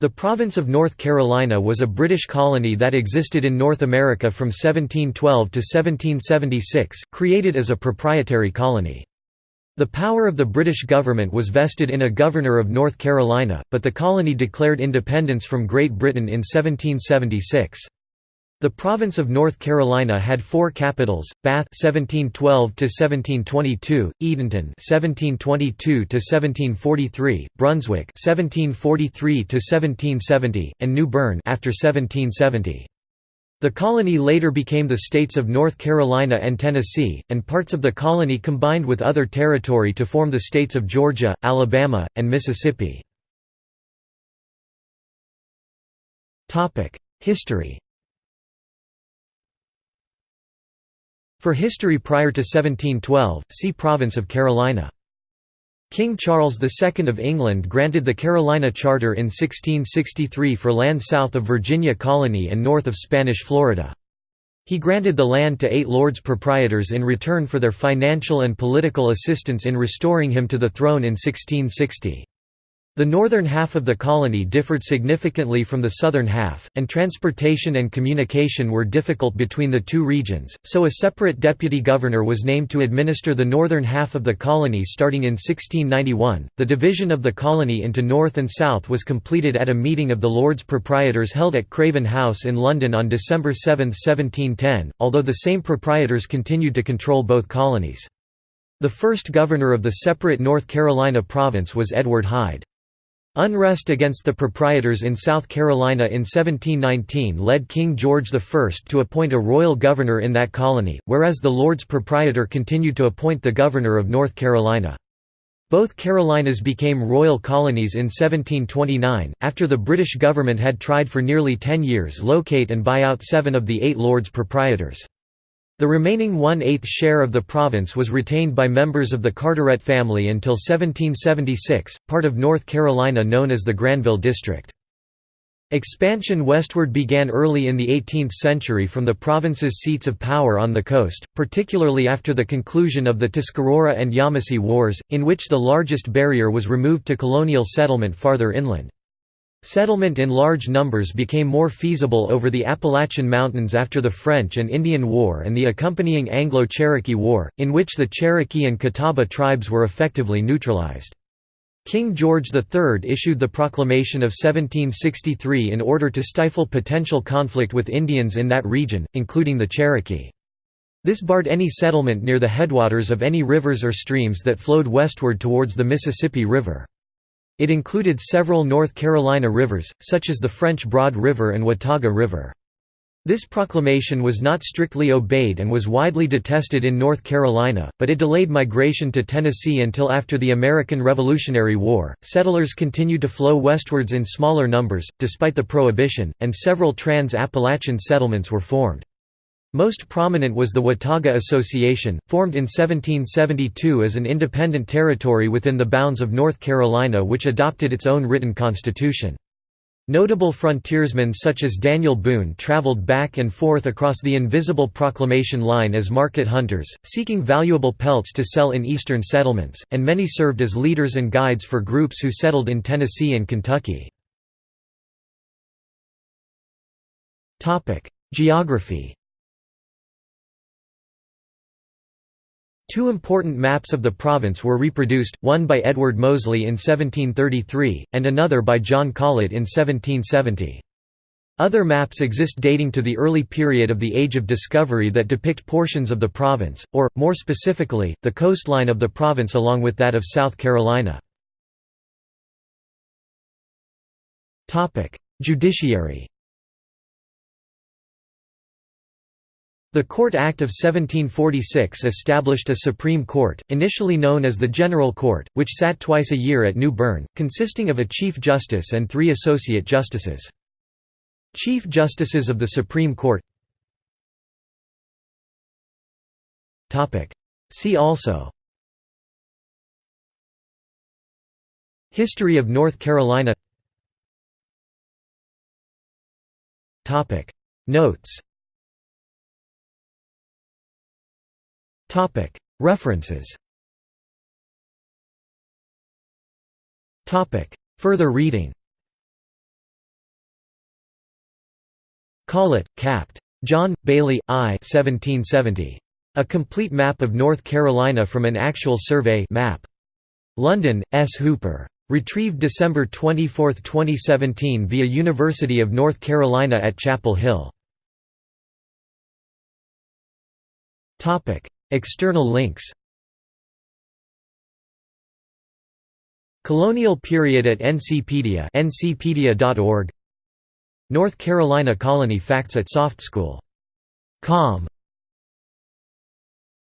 The province of North Carolina was a British colony that existed in North America from 1712 to 1776, created as a proprietary colony. The power of the British government was vested in a governor of North Carolina, but the colony declared independence from Great Britain in 1776. The province of North Carolina had four capitals: Bath (1712 to 1722), Edenton (1722 to 1743), Brunswick (1743 to 1770), and New Bern after 1770. The colony later became the states of North Carolina and Tennessee, and parts of the colony combined with other territory to form the states of Georgia, Alabama, and Mississippi. History For history prior to 1712, see Province of Carolina. King Charles II of England granted the Carolina Charter in 1663 for land south of Virginia Colony and north of Spanish Florida. He granted the land to eight lords proprietors in return for their financial and political assistance in restoring him to the throne in 1660. The northern half of the colony differed significantly from the southern half, and transportation and communication were difficult between the two regions, so a separate deputy governor was named to administer the northern half of the colony starting in 1691. The division of the colony into north and south was completed at a meeting of the Lords Proprietors held at Craven House in London on December 7, 1710, although the same proprietors continued to control both colonies. The first governor of the separate North Carolina province was Edward Hyde. Unrest against the proprietors in South Carolina in 1719 led King George I to appoint a royal governor in that colony, whereas the Lords Proprietor continued to appoint the governor of North Carolina. Both Carolinas became royal colonies in 1729, after the British government had tried for nearly ten years locate and buy out seven of the eight Lords Proprietors. The remaining one-eighth share of the province was retained by members of the Carteret family until 1776, part of North Carolina known as the Granville District. Expansion westward began early in the 18th century from the province's seats of power on the coast, particularly after the conclusion of the Tuscarora and Yamasee Wars, in which the largest barrier was removed to colonial settlement farther inland. Settlement in large numbers became more feasible over the Appalachian Mountains after the French and Indian War and the accompanying Anglo-Cherokee War, in which the Cherokee and Catawba tribes were effectively neutralized. King George III issued the Proclamation of 1763 in order to stifle potential conflict with Indians in that region, including the Cherokee. This barred any settlement near the headwaters of any rivers or streams that flowed westward towards the Mississippi River. It included several North Carolina rivers, such as the French Broad River and Watauga River. This proclamation was not strictly obeyed and was widely detested in North Carolina, but it delayed migration to Tennessee until after the American Revolutionary War. Settlers continued to flow westwards in smaller numbers, despite the Prohibition, and several trans Appalachian settlements were formed. Most prominent was the Watauga Association, formed in 1772 as an independent territory within the bounds of North Carolina which adopted its own written constitution. Notable frontiersmen such as Daniel Boone traveled back and forth across the invisible proclamation line as market hunters, seeking valuable pelts to sell in eastern settlements, and many served as leaders and guides for groups who settled in Tennessee and Kentucky. Geography Two important maps of the province were reproduced, one by Edward Moseley in 1733, and another by John Collett in 1770. Other maps exist dating to the early period of the Age of Discovery that depict portions of the province, or, more specifically, the coastline of the province along with that of South Carolina. Judiciary The Court Act of 1746 established a Supreme Court, initially known as the General Court, which sat twice a year at New Bern, consisting of a Chief Justice and three Associate Justices. Chief Justices of the Supreme Court See also History of North Carolina Notes References Further reading Collett, Capt. John, Bailey, I 1770. A complete map of North Carolina from an actual survey map. London, S. Hooper. Retrieved December 24, 2017 via University of North Carolina at Chapel Hill. External links Colonial period at Ncpedia ncpedia.org North Carolina Colony Facts at SoftSchool.com